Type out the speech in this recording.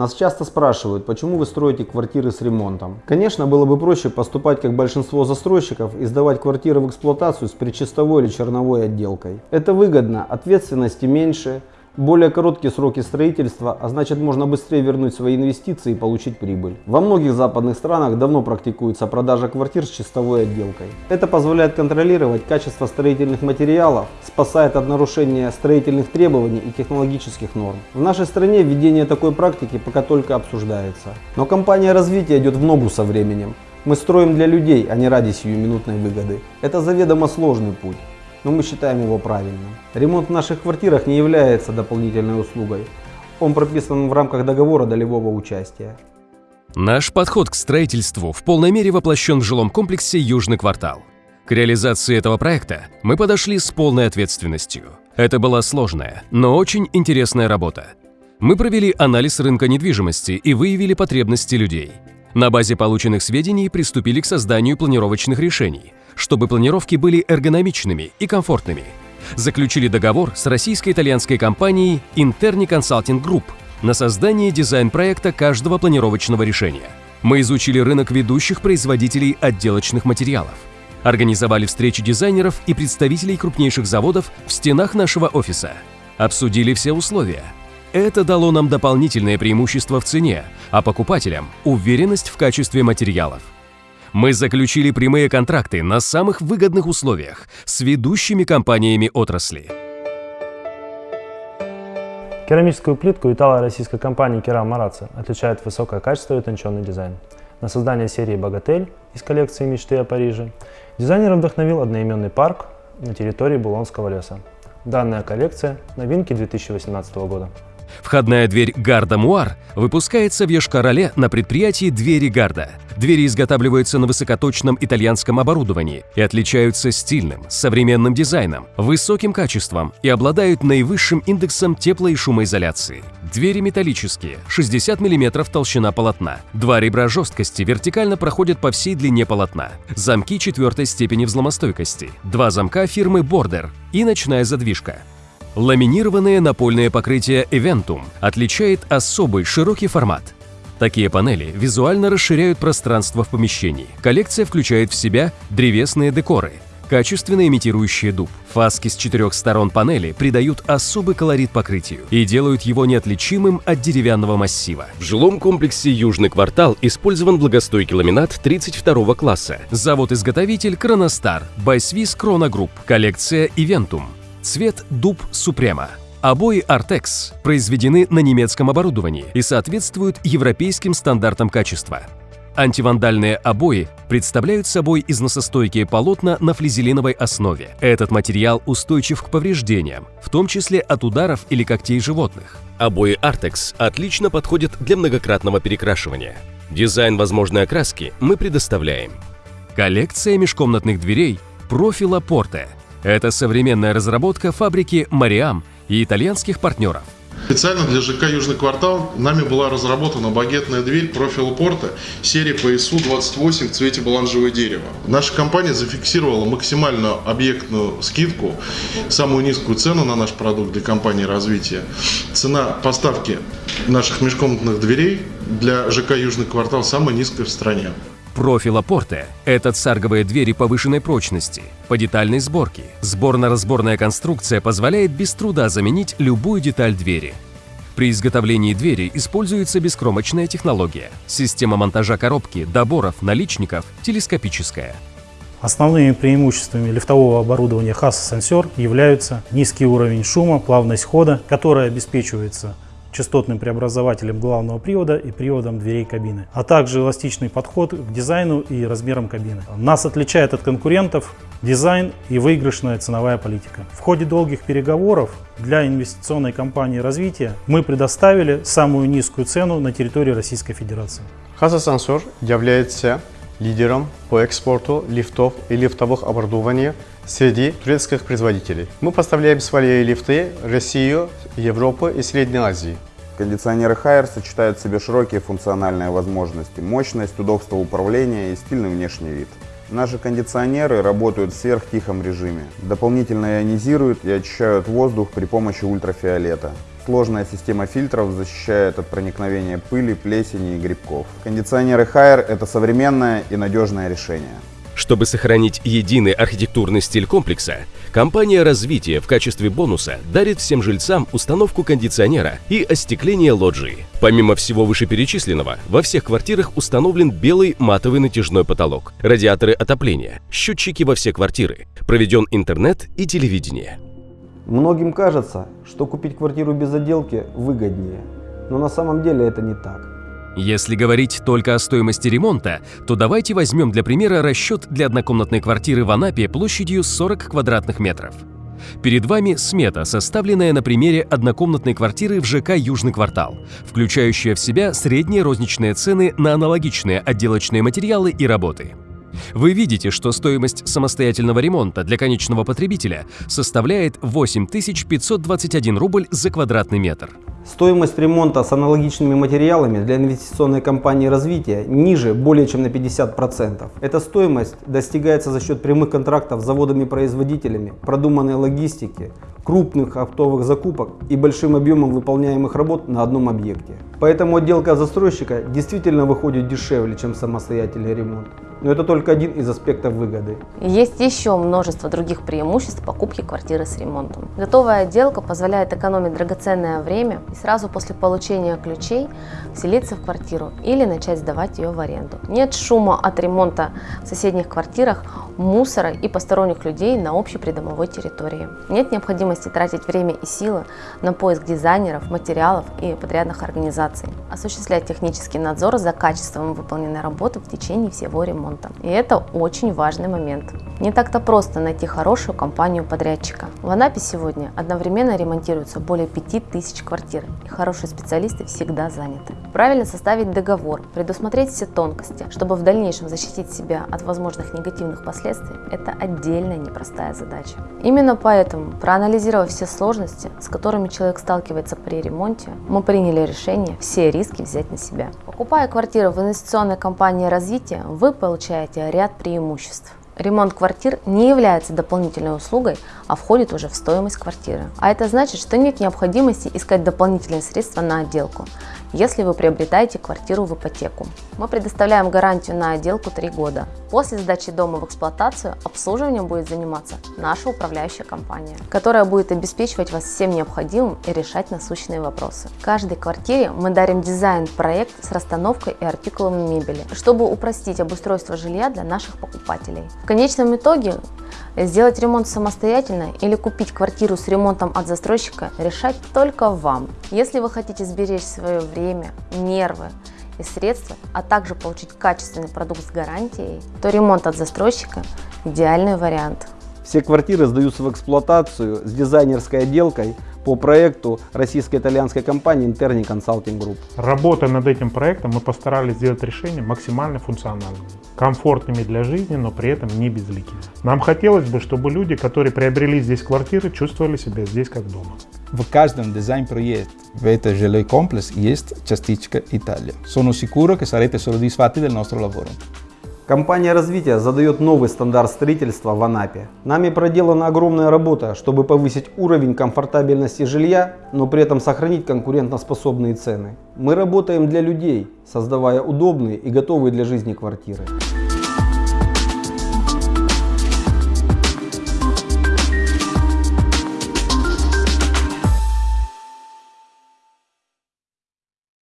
Нас часто спрашивают, почему вы строите квартиры с ремонтом. Конечно, было бы проще поступать как большинство застройщиков и сдавать квартиры в эксплуатацию с причистовой или черновой отделкой. Это выгодно, ответственности меньше, более короткие сроки строительства, а значит можно быстрее вернуть свои инвестиции и получить прибыль. Во многих западных странах давно практикуется продажа квартир с чистовой отделкой. Это позволяет контролировать качество строительных материалов, спасает от нарушения строительных требований и технологических норм. В нашей стране введение такой практики пока только обсуждается. Но компания развития идет в ногу со временем. Мы строим для людей, а не ради сиюминутной выгоды. Это заведомо сложный путь но мы считаем его правильным. Ремонт в наших квартирах не является дополнительной услугой. Он прописан в рамках договора долевого участия. Наш подход к строительству в полной мере воплощен в жилом комплексе «Южный квартал». К реализации этого проекта мы подошли с полной ответственностью. Это была сложная, но очень интересная работа. Мы провели анализ рынка недвижимости и выявили потребности людей. На базе полученных сведений приступили к созданию планировочных решений, чтобы планировки были эргономичными и комфортными. Заключили договор с российско-итальянской компанией Interni Consulting Group на создание дизайн-проекта каждого планировочного решения. Мы изучили рынок ведущих производителей отделочных материалов. Организовали встречи дизайнеров и представителей крупнейших заводов в стенах нашего офиса. Обсудили все условия. Это дало нам дополнительное преимущество в цене, а покупателям – уверенность в качестве материалов. Мы заключили прямые контракты на самых выгодных условиях с ведущими компаниями отрасли. Керамическую плитку итало-российской компании Керам Мараца отличает высокое качество и утонченный дизайн. На создание серии «Богатель» из коллекции «Мечты о Париже» дизайнер вдохновил одноименный парк на территории Булонского леса. Данная коллекция – новинки 2018 года. Входная дверь Гарда Муар выпускается в Йошкар-Оле на предприятии «Двери Гарда». Двери изготавливаются на высокоточном итальянском оборудовании и отличаются стильным, современным дизайном, высоким качеством и обладают наивысшим индексом тепло- и шумоизоляции. Двери металлические, 60 мм толщина полотна. Два ребра жесткости вертикально проходят по всей длине полотна. Замки четвертой степени взломостойкости. Два замка фирмы Border и ночная задвижка. Ламинированное напольное покрытие Eventum отличает особый широкий формат. Такие панели визуально расширяют пространство в помещении. Коллекция включает в себя древесные декоры, качественно имитирующие дуб. Фаски с четырех сторон панели придают особый колорит покрытию и делают его неотличимым от деревянного массива. В жилом комплексе «Южный квартал» использован влагостойкий ламинат 32 класса. Завод-изготовитель «Kronostar», by Swiss Krono Group, коллекция «Eventum». Цвет дуб Супрема. Обои Artex произведены на немецком оборудовании и соответствуют европейским стандартам качества. Антивандальные обои представляют собой износостойкие полотна на флизелиновой основе. Этот материал устойчив к повреждениям, в том числе от ударов или когтей животных. Обои Artex отлично подходят для многократного перекрашивания. Дизайн возможной окраски мы предоставляем. Коллекция межкомнатных дверей профила Порте – это современная разработка фабрики «Мариам» и итальянских партнеров. Специально для ЖК «Южный квартал» нами была разработана багетная дверь профиля порта серии PSU-28 в цвете баланжевое дерево. Наша компания зафиксировала максимальную объектную скидку, самую низкую цену на наш продукт для компании развития. Цена поставки наших межкомнатных дверей для ЖК «Южный квартал» самая низкая в стране. Профила Порте – это царговые двери повышенной прочности, по детальной сборке. Сборно-разборная конструкция позволяет без труда заменить любую деталь двери. При изготовлении двери используется бескромочная технология. Система монтажа коробки, доборов, наличников телескопическая. Основными преимуществами лифтового оборудования Hasa Sensor являются низкий уровень шума, плавность хода, которая обеспечивается частотным преобразователем главного привода и приводом дверей кабины, а также эластичный подход к дизайну и размерам кабины. Нас отличает от конкурентов дизайн и выигрышная ценовая политика. В ходе долгих переговоров для инвестиционной компании развития мы предоставили самую низкую цену на территории Российской Федерации. Хазасансор является лидером по экспорту лифтов и лифтовых оборудований среди турецких производителей. Мы поставляем свои лифты в Россию, Европу и Средней Азии. Кондиционеры Haier сочетают в себе широкие функциональные возможности, мощность, удобство управления и стильный внешний вид. Наши кондиционеры работают в сверхтихом режиме. Дополнительно ионизируют и очищают воздух при помощи ультрафиолета. Сложная система фильтров защищает от проникновения пыли, плесени и грибков. Кондиционеры Haier – это современное и надежное решение. Чтобы сохранить единый архитектурный стиль комплекса, компания развития в качестве бонуса дарит всем жильцам установку кондиционера и остекление лоджии. Помимо всего вышеперечисленного, во всех квартирах установлен белый матовый натяжной потолок, радиаторы отопления, счетчики во все квартиры, проведен интернет и телевидение. Многим кажется, что купить квартиру без отделки выгоднее, но на самом деле это не так. Если говорить только о стоимости ремонта, то давайте возьмем для примера расчет для однокомнатной квартиры в Анапе площадью 40 квадратных метров. Перед вами смета, составленная на примере однокомнатной квартиры в ЖК «Южный квартал», включающая в себя средние розничные цены на аналогичные отделочные материалы и работы. Вы видите, что стоимость самостоятельного ремонта для конечного потребителя составляет 8521 рубль за квадратный метр. Стоимость ремонта с аналогичными материалами для инвестиционной компании развития ниже более чем на 50%. Эта стоимость достигается за счет прямых контрактов с заводами-производителями, продуманной логистики, крупных оптовых закупок и большим объемом выполняемых работ на одном объекте. Поэтому отделка застройщика действительно выходит дешевле, чем самостоятельный ремонт. Но это только один из аспектов выгоды. Есть еще множество других преимуществ покупки квартиры с ремонтом. Готовая отделка позволяет экономить драгоценное время и сразу после получения ключей вселиться в квартиру или начать сдавать ее в аренду. Нет шума от ремонта в соседних квартирах, мусора и посторонних людей на общей придомовой территории. Нет необходимости тратить время и силы на поиск дизайнеров, материалов и подрядных организаций. Осуществлять технический надзор за качеством выполненной работы в течение всего ремонта. И это очень важный момент. Не так-то просто найти хорошую компанию подрядчика. В Анапе сегодня одновременно ремонтируется более 5000 квартир, и хорошие специалисты всегда заняты. Правильно составить договор, предусмотреть все тонкости, чтобы в дальнейшем защитить себя от возможных негативных последствий – это отдельная непростая задача. Именно поэтому, проанализировав все сложности, с которыми человек сталкивается при ремонте, мы приняли решение все риски взять на себя. Покупая квартиру в инвестиционной компании развития, вы получаете ряд преимуществ. Ремонт квартир не является дополнительной услугой, а входит уже в стоимость квартиры. А это значит, что нет необходимости искать дополнительные средства на отделку, если вы приобретаете квартиру в ипотеку. Мы предоставляем гарантию на отделку 3 года. После сдачи дома в эксплуатацию обслуживанием будет заниматься наша управляющая компания, которая будет обеспечивать вас всем необходимым и решать насущные вопросы. В каждой квартире мы дарим дизайн-проект с расстановкой и артикулами мебели, чтобы упростить обустройство жилья для наших покупателей. В конечном итоге Сделать ремонт самостоятельно или купить квартиру с ремонтом от застройщика решать только вам. Если вы хотите сберечь свое время, нервы и средства, а также получить качественный продукт с гарантией, то ремонт от застройщика – идеальный вариант. Все квартиры сдаются в эксплуатацию с дизайнерской отделкой по проекту российско-итальянской компании Interni Consulting Group. Работая над этим проектом, мы постарались сделать решение максимально функциональными, комфортными для жизни, но при этом не безликими. Нам хотелось бы, чтобы люди, которые приобрели здесь квартиры, чувствовали себя здесь как дома. В каждом дизайн-проект в этот жилой комплекс есть частичка Italia. Sono sicuro che sarete soddisfatti del nostro lavoro. Компания развития задает новый стандарт строительства в Анапе. Нами проделана огромная работа, чтобы повысить уровень комфортабельности жилья, но при этом сохранить конкурентоспособные цены. Мы работаем для людей, создавая удобные и готовые для жизни квартиры.